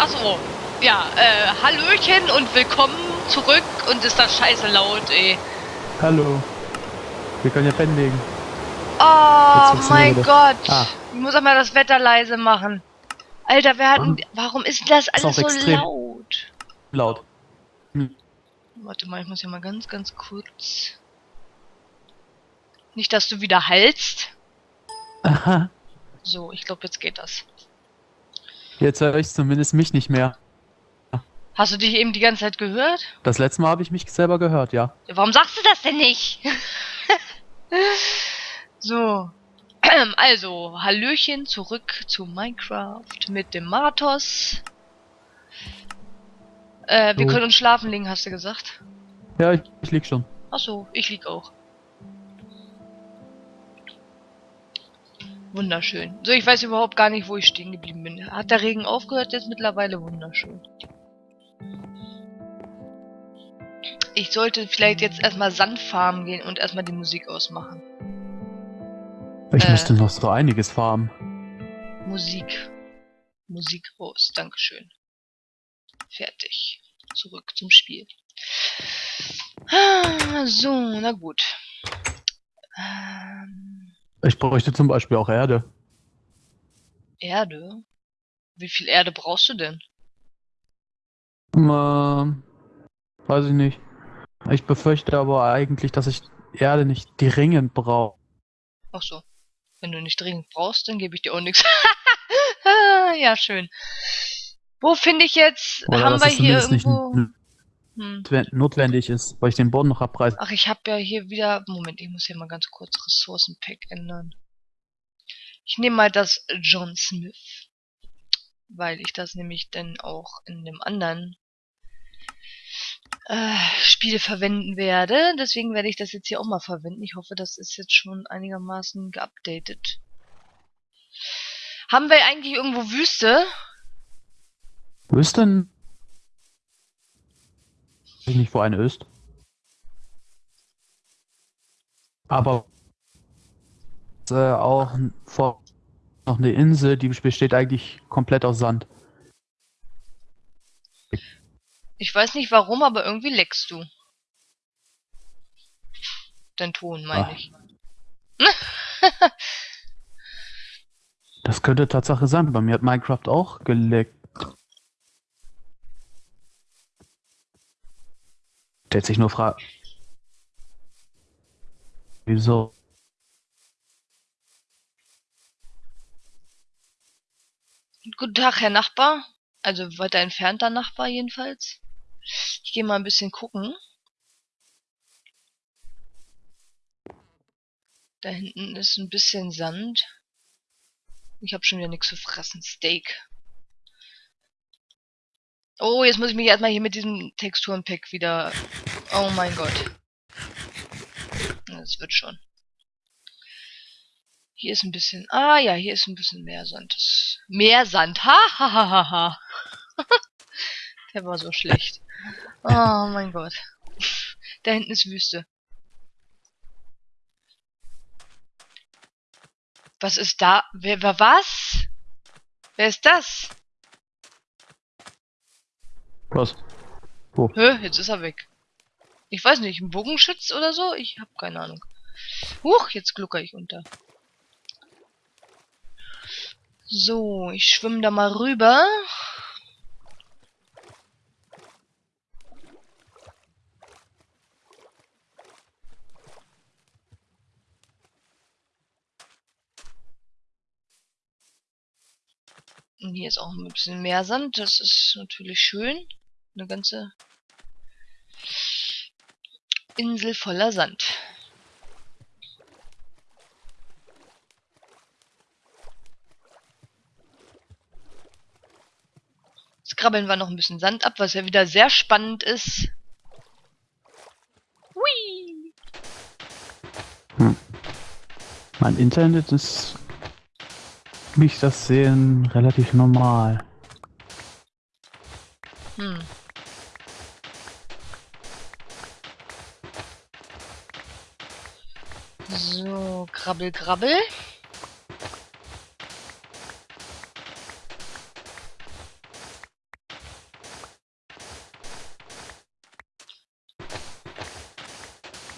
achso. Ja, äh, Hallöchen und willkommen zurück und ist das scheiße laut, ey. Hallo. Wir können ja legen. Oh mein Gott. Ah. Ich muss einmal das Wetter leise machen. Alter, wir hatten. Warum ist das alles auch so laut? Laut. Warte mal, ich muss hier mal ganz, ganz kurz. Nicht, dass du wieder hallst. Aha. So, ich glaube, jetzt geht das. Jetzt höre ich zumindest mich nicht mehr. Hast du dich eben die ganze Zeit gehört? Das letzte Mal habe ich mich selber gehört, ja. Warum sagst du das denn nicht? so. Also, Hallöchen zurück zu Minecraft mit dem Matos. Äh, wir So. können uns schlafen legen, hast du gesagt? Ja, ich, ich lieg schon. Achso, ich lieg auch. Wunderschön. So, ich weiß überhaupt gar nicht, wo ich stehen geblieben bin. Hat der Regen aufgehört? Jetzt mittlerweile wunderschön. Ich sollte vielleicht jetzt erstmal Sand farmen gehen und erstmal die Musik ausmachen. Ich Äh. müsste noch so einiges farmen. Musik. Musik aus. Dankeschön. Fertig. Zurück zum Spiel. Ah, So, na gut. Ähm, Ich bräuchte zum Beispiel auch Erde. Erde? Wie viel Erde brauchst du denn? Ähm, weiß ich nicht. Ich befürchte aber eigentlich, dass ich Erde nicht dringend brauche. Ach so. Wenn du nicht dringend brauchst, dann gebe ich dir auch nichts. ja, schön. Wo finde ich jetzt? Oder haben wir hier irgendwo? nicht Hm. notwen- notwendig ist, weil ich den Boden noch abreiße. Ach, ich habe ja hier wieder. Moment, ich muss hier mal ganz kurz Ressourcenpack ändern. Ich nehme mal das John Smith. Weil ich das nämlich dann auch in dem anderen äh, Spiel verwenden werde. Deswegen werde ich das jetzt hier auch mal verwenden. Ich hoffe, das ist jetzt schon einigermaßen geupdatet. Haben wir eigentlich irgendwo Wüste? Wüsste ich nicht, wo eine ist. Aber äh, auch vor noch eine Insel, die besteht eigentlich komplett aus Sand. Ich weiß nicht warum, aber irgendwie leckst du. Dein Ton, meine Ah. ich. Das könnte Tatsache sein. Bei mir hat Minecraft auch geleckt. Stellt sich nur Frage. Wieso? Guten Tag, Herr Nachbar. Also weiter entfernter Nachbar jedenfalls. Ich gehe mal ein bisschen gucken. Da hinten ist ein bisschen Sand. Ich habe schon wieder nichts zu fressen. Steak. Oh, jetzt muss ich mich erstmal hier mit diesem Texturenpack wieder... Oh mein Gott. Das wird schon. Hier ist ein bisschen... Ah ja, hier ist ein bisschen mehr Sand. Mehr Sand. Ha, ha, ha, ha, ha. Der war so schlecht. Oh mein Gott. Da hinten ist Wüste. Was ist da? Wer, wer was? Wer ist das? Was? Wo? Hä, jetzt ist er weg. Ich weiß nicht, ein Bogenschütz oder so? Ich hab keine Ahnung. Huch, jetzt glucker ich unter. So, ich schwimme da mal rüber. Und hier ist auch ein bisschen mehr Sand. Das ist natürlich schön. Eine ganze Insel voller Sand. Jetzt krabbeln wir noch ein bisschen Sand ab, was ja wieder sehr spannend ist. Hui! Mein Internet ist, wie ich das sehe, relativ normal. Hm. krabbel, krabbel.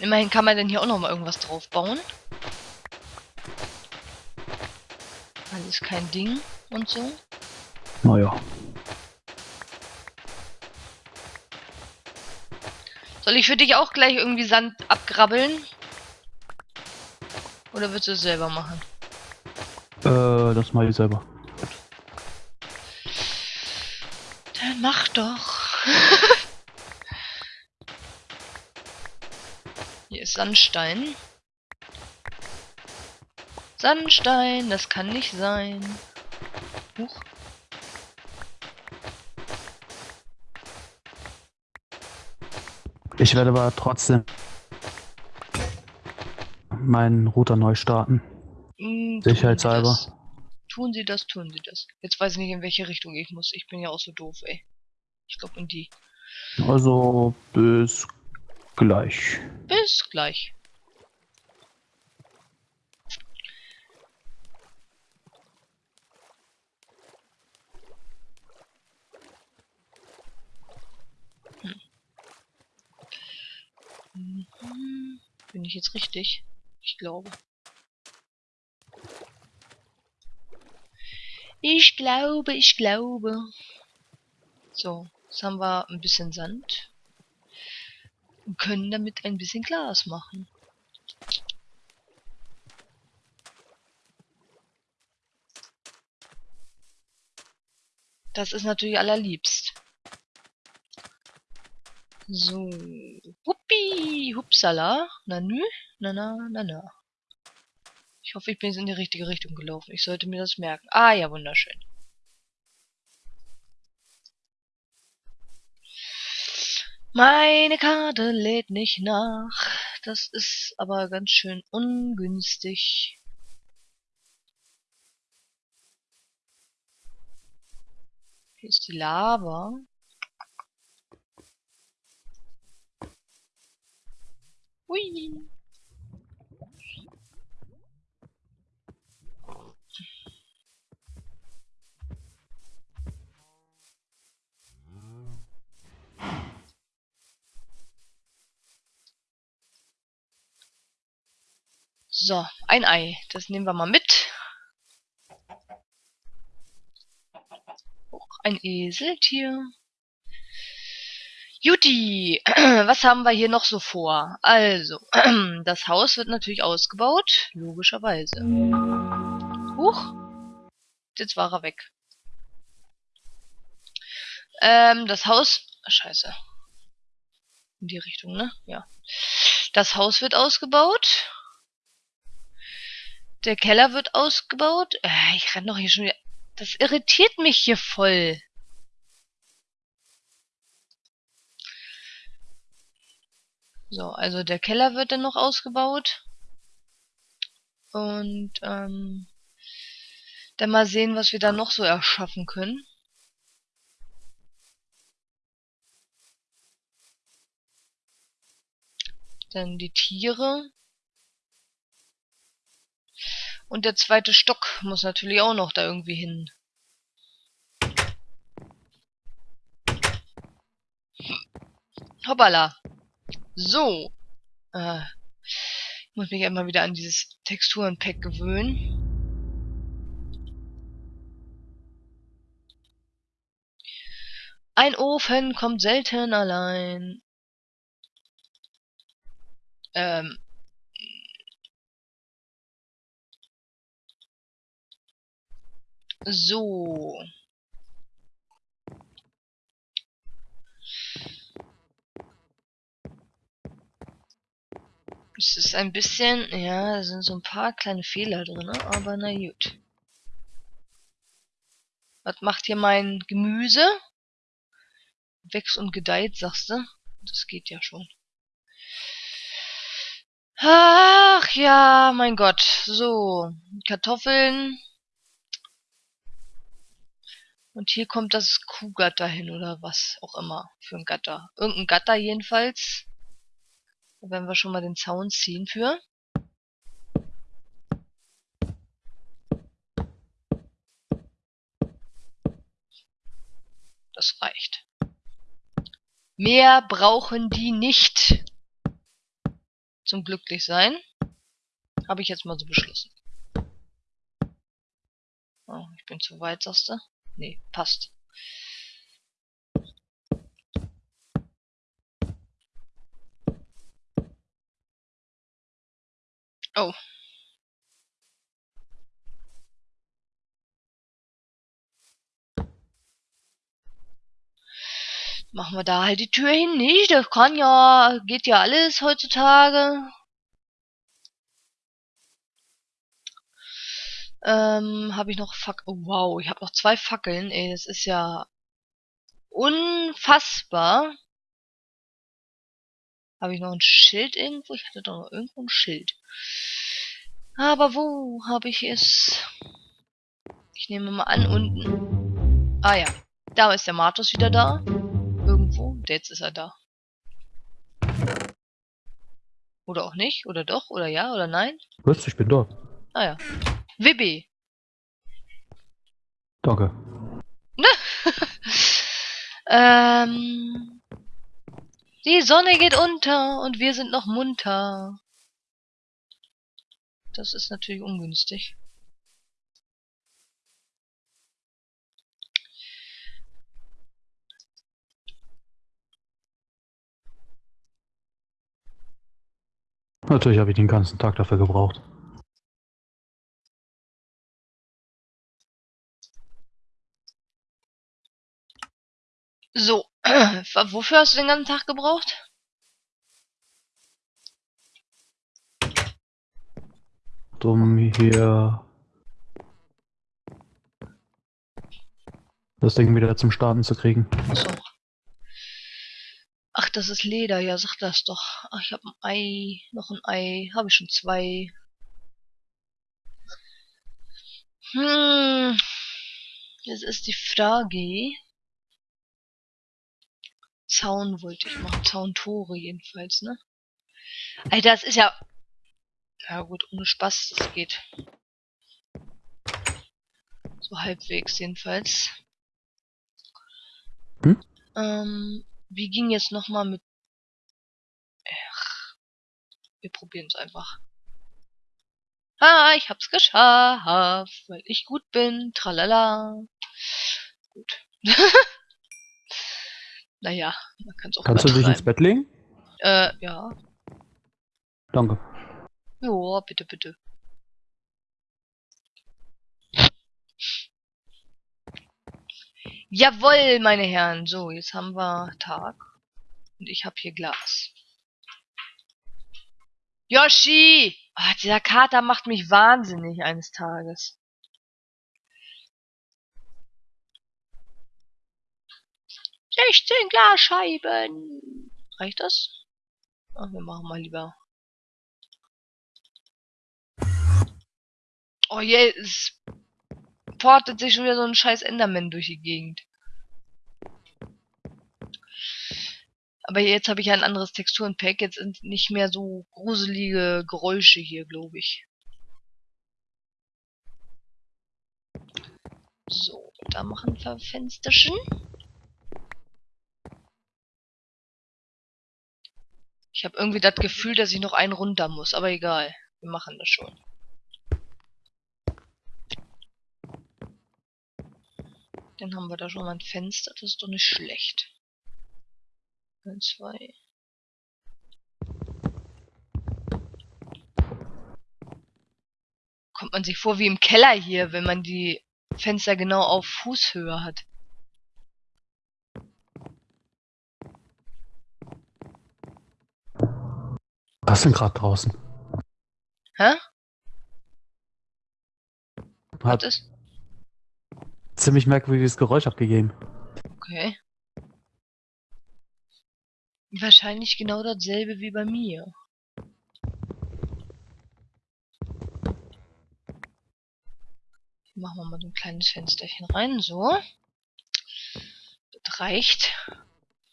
Immerhin kann man denn hier auch noch mal irgendwas drauf bauen. Alles kein Ding und so. Naja. Soll ich für dich auch gleich irgendwie Sand abgrabbeln? Oder willst du es selber machen? Äh, das mache ich selber. Dann mach doch. Hier ist Sandstein. Sandstein, das kann nicht sein. Huch. Ich werde aber trotzdem meinen Router neu starten. Mm, Sicherheitshalber. Tun Sie das, tun Sie das. Jetzt weiß ich nicht, in welche Richtung ich muss. Ich bin ja auch so doof, ey. Ich glaube in die. Also bis gleich. Bis gleich. Hm. Mhm. Bin ich jetzt richtig? Ich glaube. Ich glaube, ich glaube. So, jetzt haben wir ein bisschen Sand. Und können damit ein bisschen Glas machen. Das ist natürlich allerliebst. So. Huppi, hupsala. Na nü, na na, na na. Ich hoffe, ich bin jetzt in die richtige Richtung gelaufen. Ich sollte mir das merken. Ah ja, wunderschön. Meine Karte lädt nicht nach. Das ist aber ganz schön ungünstig. Hier ist die Lava. Hui. So, ein Ei. Das nehmen wir mal mit. Auch ein Eseltier. Juti, was haben wir hier noch so vor? Also, das Haus wird natürlich ausgebaut, logischerweise. Huch, jetzt war er weg. Ähm, das Haus, scheiße. In die Richtung, ne? Ja. Das Haus wird ausgebaut. Der Keller wird ausgebaut. Äh, ich renn doch hier schon wieder. Das irritiert mich hier voll. So, also der Keller wird dann noch ausgebaut. Und ähm, dann mal sehen, was wir da noch so erschaffen können. Dann die Tiere. Und der zweite Stock muss natürlich auch noch da irgendwie hin. Hoppala. So. Äh, ich muss mich immer wieder an dieses Texturenpack gewöhnen. Ein Ofen kommt selten allein. Ähm, So. Es ist ein bisschen, ja, da sind so ein paar kleine Fehler drin, aber na gut. Was macht hier mein Gemüse? Wächst und gedeiht, sagst du? Das geht ja schon. Ach ja, mein Gott. So, Kartoffeln. Und hier kommt das Kuhgatter hin oder was auch immer für ein Gatter. Irgendein Gatter jedenfalls. Werden wir schon mal den Zaun ziehen für. Das reicht. Mehr brauchen die nicht. zum Glücklichsein. Habe ich jetzt mal so beschlossen. Oh, ich bin zu weit, sagst du? Nee, passt. Oh. Machen wir da halt die Tür hin, nicht? Das kann ja, geht ja alles heutzutage. Ähm, habe ich noch Fac oh, wow, ich habe noch zwei Fackeln, ey, das ist ja unfassbar. Habe ich noch ein Schild irgendwo? Ich hatte doch noch irgendwo ein Schild. Aber wo habe ich es? Ich nehme mal an, unten. Ah ja, da ist der Martus wieder da. Irgendwo. Jetzt ist er da. Oder auch nicht? Oder doch? Oder ja? Oder nein? Was? Ich bin da. Ah ja. Wibby. Danke. ähm, die Sonne geht unter und wir sind noch munter. Das ist natürlich ungünstig. Natürlich habe ich den ganzen Tag dafür gebraucht. So, wofür hast du den ganzen Tag gebraucht? Um hier das Ding wieder zum Starten zu kriegen. Achso. Ach, das ist Leder, ja, sag das doch. Ach, ich habe ein Ei, noch ein Ei, habe ich schon zwei. Hm, jetzt ist die Frage. Zaun wollte ich machen, Zauntore jedenfalls, ne? Alter, das ist ja... Ja gut, ohne Spaß, das geht. So halbwegs jedenfalls. Hm? Ähm, wie ging jetzt nochmal mit... Ach, wir probieren es einfach. Ah, ich hab's geschafft, weil ich gut bin. Tralala. Gut. naja, man kann es auch Kannst du dich ins Bett legen? Äh, ja. Danke. Ja, bitte, bitte. Jawohl, meine Herren. So, jetzt haben wir Tag. Und ich habe hier Glas. Yoshi! Ah, dieser Kater macht mich wahnsinnig eines Tages. Sechzehn Glasscheiben. Reicht das? Ach, wir machen mal lieber. Oh je, es portet sich schon wieder so ein scheiß Enderman durch die Gegend. Aber jetzt habe ich ein anderes Texturenpack. Jetzt sind nicht mehr so gruselige Geräusche hier, glaube ich. So, da machen wir Fensterchen. Ich habe irgendwie das Gefühl, dass ich noch einen runter muss, aber egal. Wir machen das schon. Dann haben wir da schon mal ein Fenster, das ist doch nicht schlecht. Eins, zwei. Kommt man sich vor wie im Keller hier, wenn man die Fenster genau auf Fußhöhe hat. Was ist denn gerade draußen? Hä? Was Hat ist? ziemlich merkwürdiges Geräusch abgegeben. Okay. Wahrscheinlich genau dasselbe wie bei mir. Machen wir mal so ein kleines Fensterchen rein, so. Das reicht.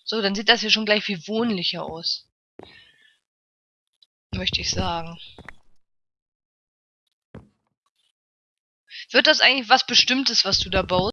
So, dann sieht das hier schon gleich viel wohnlicher aus. Möchte ich sagen. Wird das eigentlich was Bestimmtes, was du da baust?